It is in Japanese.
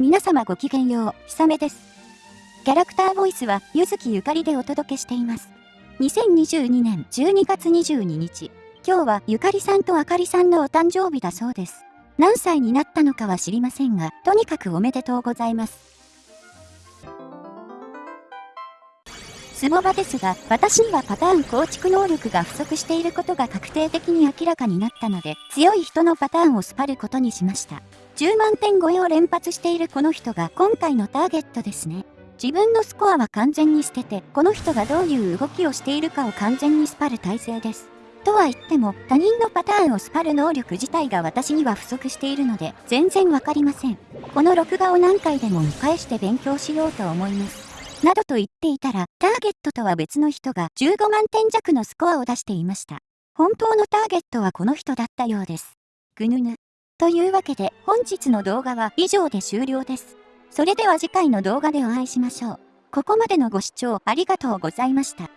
皆様ごきげんよう、ひさめです。キャラクターボイスは、ゆずきゆかりでお届けしています。2022年12月22日、今日はゆかりさんとあかりさんのお誕生日だそうです。何歳になったのかは知りませんが、とにかくおめでとうございます。スモバですが、私にはパターン構築能力が不足していることが確定的に明らかになったので、強い人のパターンをスパることにしました。10万点超えを連発しているこの人が今回のターゲットですね。自分のスコアは完全に捨てて、この人がどういう動きをしているかを完全にスパる体制です。とは言っても、他人のパターンをスパる能力自体が私には不足しているので、全然わかりません。この録画を何回でも見返して勉強しようと思います。などと言っていたら、ターゲットとは別の人が15万点弱のスコアを出していました。本当のターゲットはこの人だったようです。ぐぬぬ。というわけで本日の動画は以上で終了です。それでは次回の動画でお会いしましょう。ここまでのご視聴ありがとうございました。